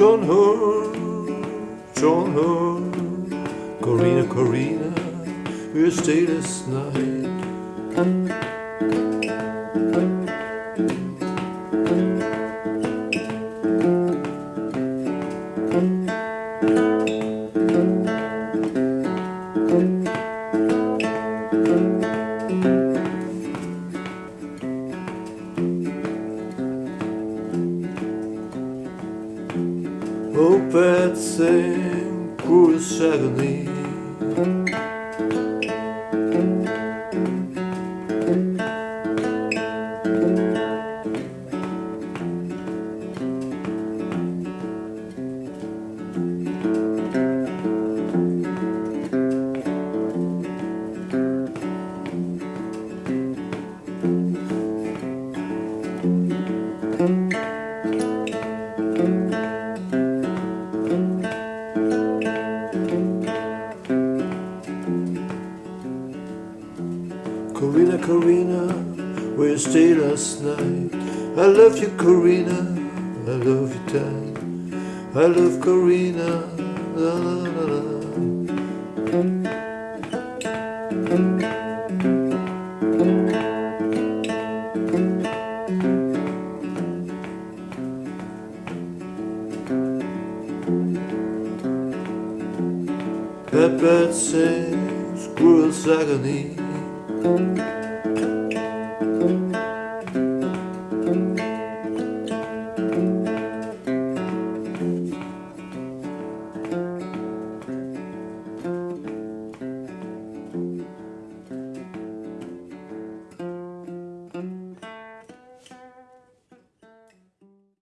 John Ho, John Ho, Corina, Corina, we stayed last night. Oh, Betsy, cruel agony. Corina, Corina, where you stayed last night. I love you, Corina, I love you, tight. I love Corina, la la la la. Pepper sings cruel agony. Música